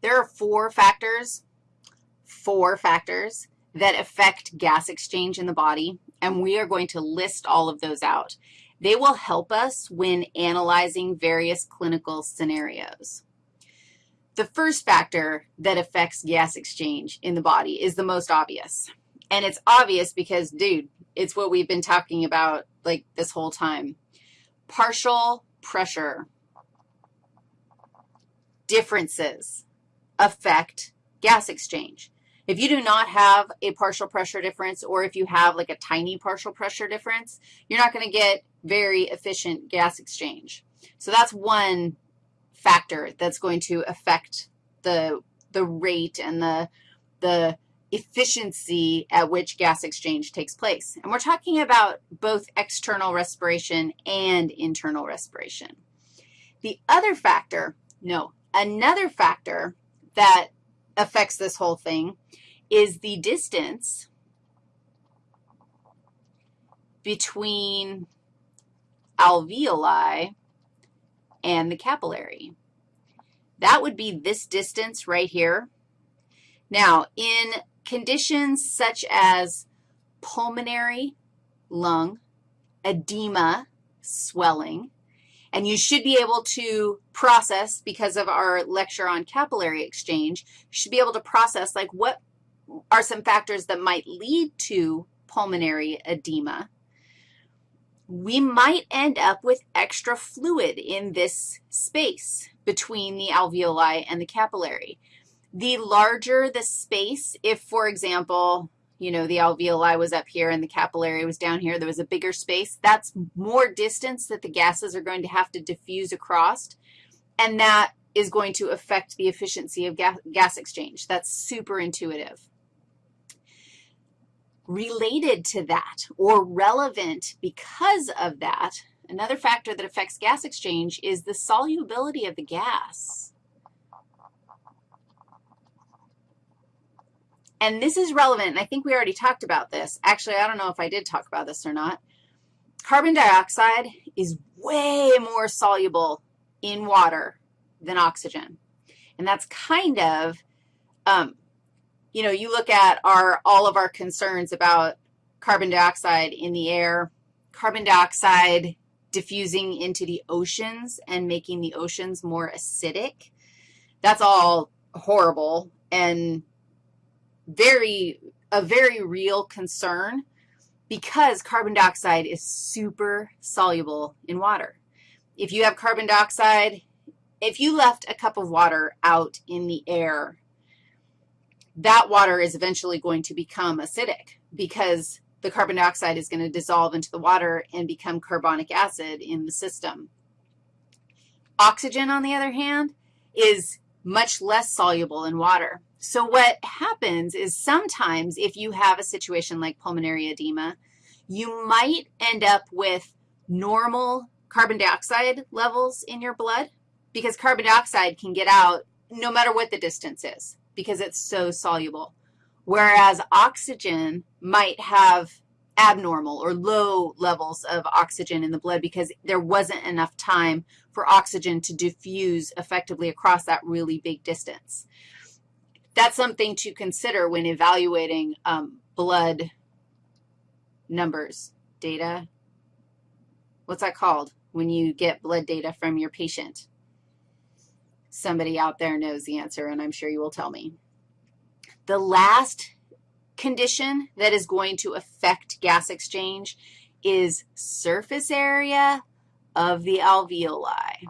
there are four factors, four factors that affect gas exchange in the body, and we are going to list all of those out. They will help us when analyzing various clinical scenarios. The first factor that affects gas exchange in the body is the most obvious. And it's obvious because, dude, it's what we've been talking about like this whole time. Partial pressure differences affect gas exchange. If you do not have a partial pressure difference or if you have like a tiny partial pressure difference, you're not going to get very efficient gas exchange. So that's one factor that's going to affect the, the rate and the, the efficiency at which gas exchange takes place. And we're talking about both external respiration and internal respiration. The other factor, no, another factor that affects this whole thing is the distance between alveoli and the capillary. That would be this distance right here. Now, in conditions such as pulmonary lung, edema, swelling, and you should be able to process, because of our lecture on capillary exchange, you should be able to process, like, what are some factors that might lead to pulmonary edema. We might end up with extra fluid in this space between the alveoli and the capillary. The larger the space, if, for example, you know, the alveoli was up here and the capillary was down here, there was a bigger space, that's more distance that the gases are going to have to diffuse across, and that is going to affect the efficiency of gas, gas exchange. That's super intuitive. Related to that or relevant because of that, another factor that affects gas exchange is the solubility of the gas. And this is relevant, and I think we already talked about this. Actually, I don't know if I did talk about this or not. Carbon dioxide is way more soluble in water than oxygen. And that's kind of, um, you know, you look at our all of our concerns about carbon dioxide in the air, carbon dioxide diffusing into the oceans and making the oceans more acidic. That's all horrible and very, a very real concern because carbon dioxide is super soluble in water. If you have carbon dioxide, if you left a cup of water out in the air, that water is eventually going to become acidic because the carbon dioxide is going to dissolve into the water and become carbonic acid in the system. Oxygen, on the other hand, is much less soluble in water. So what happens is sometimes if you have a situation like pulmonary edema, you might end up with normal carbon dioxide levels in your blood because carbon dioxide can get out no matter what the distance is because it's so soluble, whereas oxygen might have abnormal or low levels of oxygen in the blood because there wasn't enough time for oxygen to diffuse effectively across that really big distance that's something to consider when evaluating um, blood numbers, data. What's that called when you get blood data from your patient? Somebody out there knows the answer, and I'm sure you will tell me. The last condition that is going to affect gas exchange is surface area of the alveoli.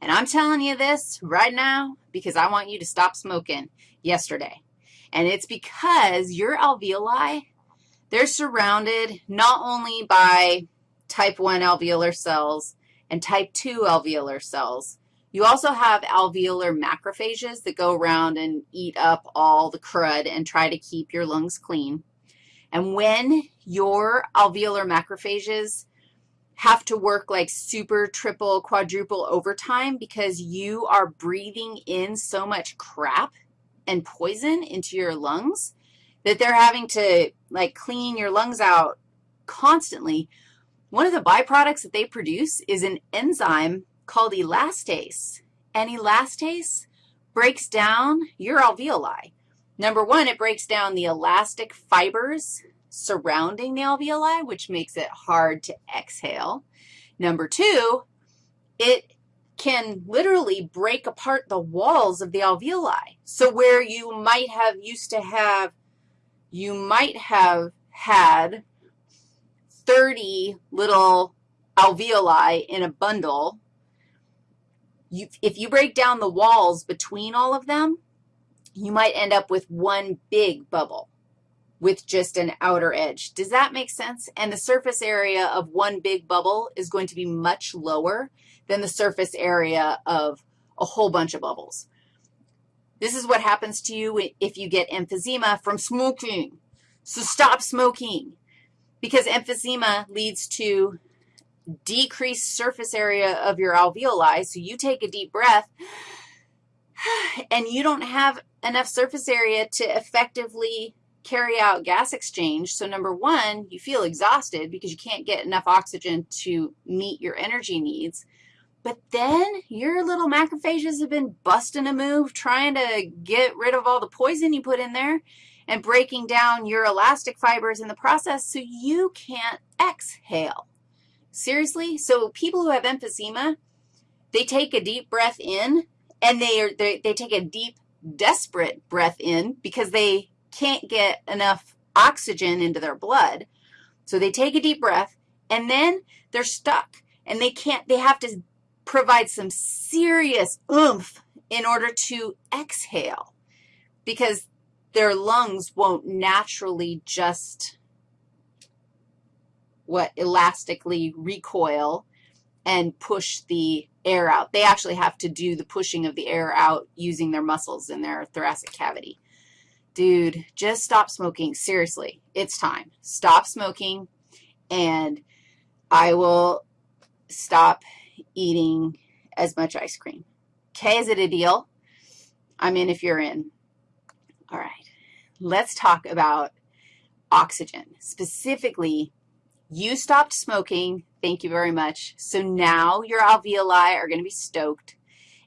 And I'm telling you this right now because I want you to stop smoking yesterday. And it's because your alveoli, they're surrounded not only by type 1 alveolar cells and type 2 alveolar cells, you also have alveolar macrophages that go around and eat up all the crud and try to keep your lungs clean. And when your alveolar macrophages have to work like super, triple, quadruple overtime because you are breathing in so much crap and poison into your lungs that they're having to, like, clean your lungs out constantly. One of the byproducts that they produce is an enzyme called elastase. And elastase breaks down your alveoli. Number one, it breaks down the elastic fibers surrounding the alveoli, which makes it hard to exhale. Number two, it can literally break apart the walls of the alveoli. So where you might have used to have, you might have had 30 little alveoli in a bundle, you, if you break down the walls between all of them, you might end up with one big bubble with just an outer edge. Does that make sense? And the surface area of one big bubble is going to be much lower than the surface area of a whole bunch of bubbles. This is what happens to you if you get emphysema from smoking. So stop smoking because emphysema leads to decreased surface area of your alveoli. So you take a deep breath, and you don't have enough surface area to effectively carry out gas exchange. So number one, you feel exhausted because you can't get enough oxygen to meet your energy needs. But then your little macrophages have been busting a move trying to get rid of all the poison you put in there and breaking down your elastic fibers in the process so you can't exhale. Seriously? So people who have emphysema, they take a deep breath in and they, are, they, they take a deep, desperate breath in because they can't get enough oxygen into their blood. So they take a deep breath, and then they're stuck, and they can't, they have to provide some serious oomph in order to exhale because their lungs won't naturally just, what, elastically recoil and push the air out. They actually have to do the pushing of the air out using their muscles in their thoracic cavity. Dude, just stop smoking. Seriously, it's time. Stop smoking, and I will stop eating as much ice cream. Okay, is it a deal? I'm in if you're in. All right, let's talk about oxygen. Specifically, you stopped smoking. Thank you very much. So now your alveoli are going to be stoked,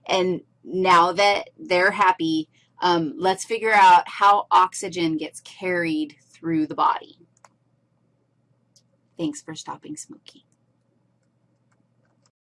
and now that they're happy, um, let's figure out how oxygen gets carried through the body. Thanks for stopping smoking.